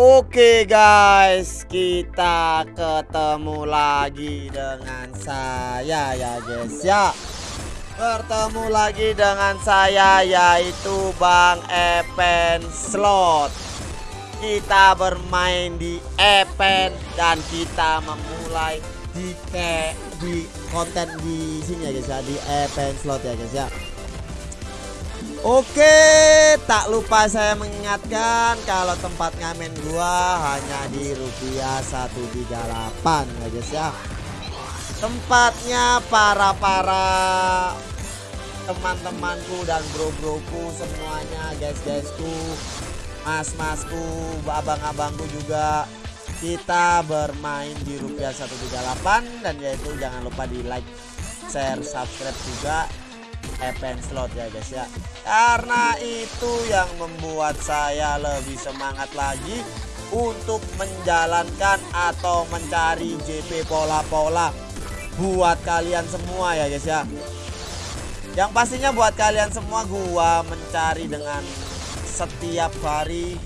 Oke guys, kita ketemu lagi dengan saya ya guys ya. Bertemu lagi dengan saya yaitu Bang Epen Slot. Kita bermain di Epen dan kita memulai di ke di konten di sini ya guys ya di Epen Slot ya guys ya. Oke, tak lupa saya mengingatkan kalau tempat ngamen gua hanya di rupiah 138 ya guys ya. Tempatnya para-para teman-temanku dan bro-broku semuanya, guys-guysku, mas-masku, abang-abangku juga kita bermain di rupiah 138 dan yaitu jangan lupa di like, share, subscribe juga Epen slot ya guys ya. Karena itu yang membuat saya lebih semangat lagi untuk menjalankan atau mencari JP pola-pola buat kalian semua ya guys ya. Yang pastinya buat kalian semua gua mencari dengan setiap hari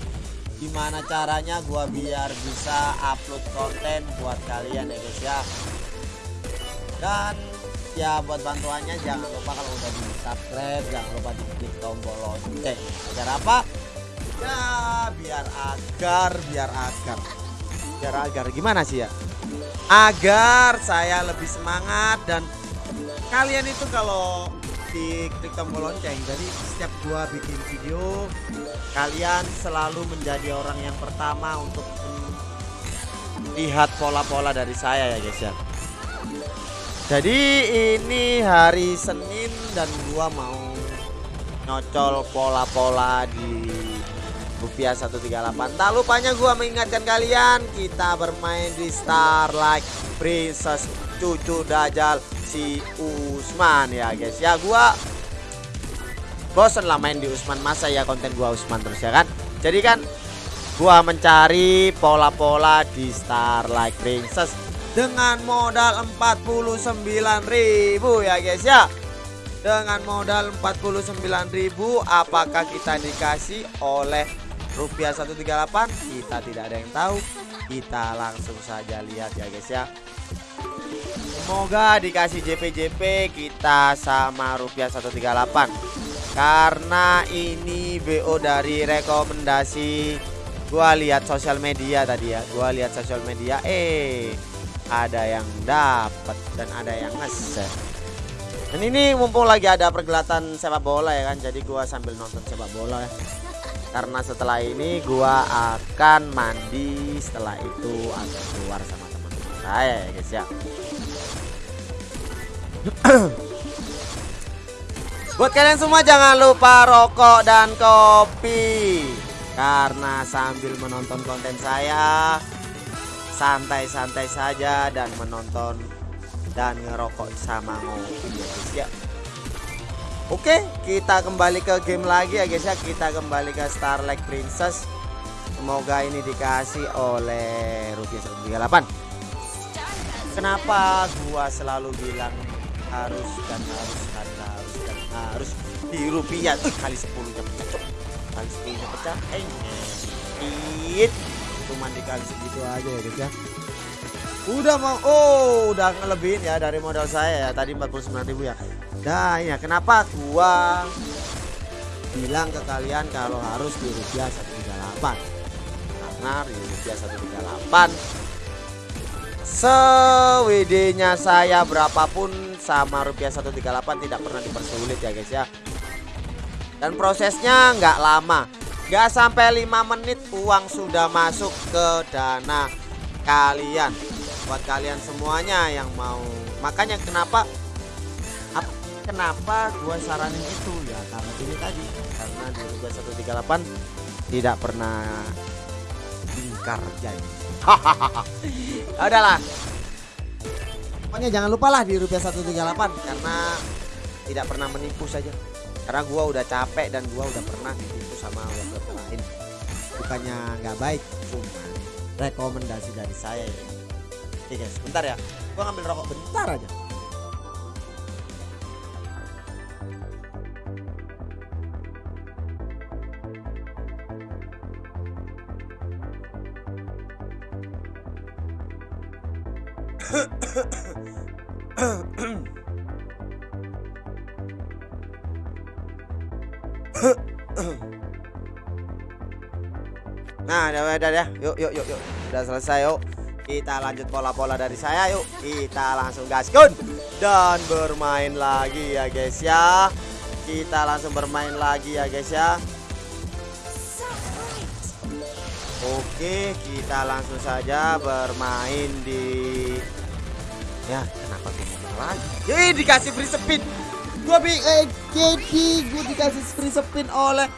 gimana caranya gua biar bisa upload konten buat kalian ya guys ya. Dan ya buat bantuannya jangan lupa kalau udah di subscribe jangan lupa di klik tombol lonceng. Agar apa? Ya biar agar biar agar. Biar agar. Gimana sih ya? Agar saya lebih semangat dan kalian itu kalau di klik tombol lonceng jadi setiap gua bikin video kalian selalu menjadi orang yang pertama untuk lihat pola-pola dari saya ya guys ya jadi ini hari Senin dan gua mau nyocol pola-pola di rupiah 138 tak lupanya gua mengingatkan kalian kita bermain di Starlight Princess cucu Dajjal si Usman. Ya guys. Ya gua bosen lah main di Usman. Masa ya konten gua Usman terus ya kan? Jadi kan gua mencari pola-pola di Starlight Princess dengan modal 49.000 ya guys ya. Dengan modal 49.000 apakah kita dikasih oleh rupiah 138 kita tidak ada yang tahu. Kita langsung saja lihat ya guys ya. Semoga dikasih JP-JP kita sama rupiah 138 karena ini BO dari rekomendasi. Gua lihat sosial media tadi ya. Gua lihat sosial media. Eh ada yang dapat dan ada yang ngeset. Dan ini mumpung lagi ada pergelatan sepak bola ya kan jadi gua sambil nonton sepak bola ya. Karena setelah ini gua akan mandi setelah itu akan keluar sama teman-teman saya ya guys ya. Buat kalian semua jangan lupa rokok dan kopi. Karena sambil menonton konten saya santai-santai saja dan menonton dan ngerokok sama ngopi. Ya. Guys ya Oke kita kembali ke game lagi ya guys ya. Kita kembali ke Starlight Princess. Semoga ini dikasih oleh rupiah 138 kenapa gua selalu bilang harus dan harus dan harus dan harus di rupiah? Kali 10 nya pecah kali 10 nya pecah eh cuman dikali segitu aja ya guys ya. Udah mau oh udah ngelebihin ya dari modal saya ya. Tadi 49.000 ya. Nah ya kenapa gua bilang ke kalian kalau harus di rupiah 138 karena di rupiah 138 sewd nya saya berapapun sama rupiah 138 tidak pernah dipersulit ya guys ya. Dan prosesnya nggak lama Gak sampai 5 menit uang sudah masuk ke dana kalian. Buat kalian semuanya yang mau. Makanya kenapa Kenapa gua saranin itu? Ya Karena ini tadi. Karena di Liga 138 Tidak pernah Ingkar janji Udahlah. Pokoknya jangan lupa lah di rupiah 138 Karena Tidak pernah menipu saja. Karena gua udah capek dan gua udah pernah satu sama lain. Bukannya nggak baik cuma rekomendasi dari saya ya. Oke guys bentar ya. Gua ngambil rokok bentar aja. Nah, udah, udah, udah, yuk, yuk, yuk, yuk, udah selesai, yuk. Kita lanjut pola-pola dari saya, yuk. Kita langsung gaskun dan bermain lagi ya, guys ya. Kita langsung bermain lagi ya, guys ya. Oke, kita langsung saja bermain di Ya, kenapa gue lagi? Yih, dikasih free spin. Gua bi eh jadi gua dikasih free spin oleh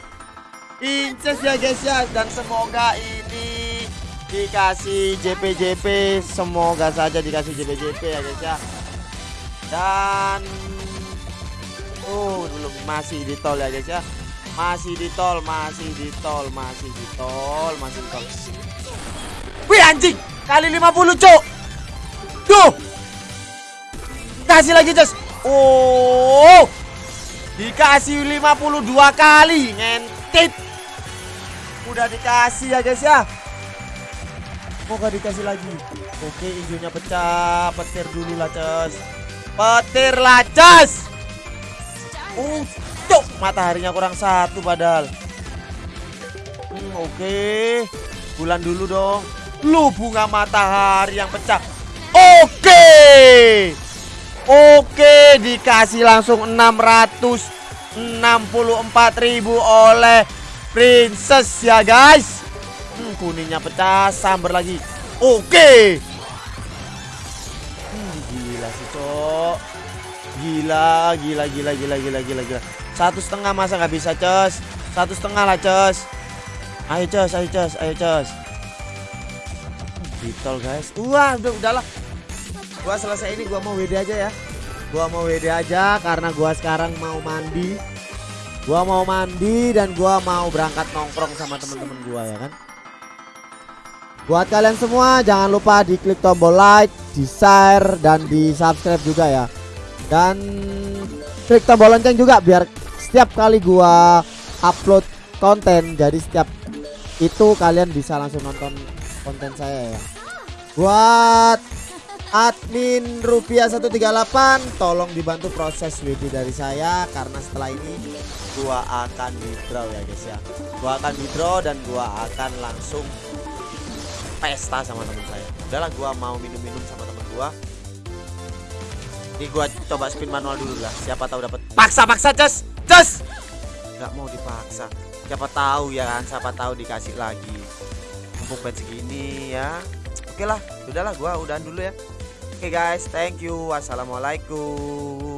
Inces ya guys ya. Dan semoga ini dikasih JP-JP semoga saja dikasih JP-JP ya guys ya. Dan oh belum. Masih di tol ya guys ya. Masih di tol masih di tol masih di tol masih di tol. Wih anjing. Kali 50 cok. Tuh kasih lagi Jos oh. Dikasih 52 kali ngentit udah dikasih ya guys ya. Gak dikasih lagi? Oke hijaunya pecah. Petir dulu lah cus petir lah cus uh tuh mataharinya kurang satu padahal. Hmm, oke. Bulan dulu dong. Lu bunga matahari yang pecah. Oke! Oke dikasih langsung 664.000 oleh Princess ya guys. Hmm, Kuningnya pecah Sambar lagi. Oke. Hmm, Gila sih cok. Gila Gila gila gila gila gila gila. Satu setengah masa nggak bisa cos Satu setengah lah cos Ayo cos ayo cos ayo cos Ditol guys. Wah udah udahlah. Gua selesai ini gua mau WD aja ya. Gua mau WD aja karena gua sekarang mau mandi Gua mau mandi dan gua mau berangkat nongkrong sama temen-temen gua ya kan. Buat kalian semua jangan lupa di klik tombol like, di share dan di subscribe juga ya. Dan klik tombol lonceng juga biar setiap kali gua upload konten jadi setiap itu kalian bisa langsung nonton konten saya ya. Buat admin rupiah 138 tolong dibantu proses WD dari saya karena setelah ini gua akan withdraw ya guys ya. Gua akan withdraw dan gua akan langsung pesta sama teman saya. Udahlah gua mau minum-minum sama teman gua. Ini gua coba spin manual dulu lah siapa tahu dapat paksa-paksa cus cus nggak mau dipaksa. Siapa tahu ya kan siapa tahu dikasih lagi. Mumpung pet segini ya. Oke lah udahlah gua udahan dulu ya Oke okay guys, thank you. Wassalamualaikum.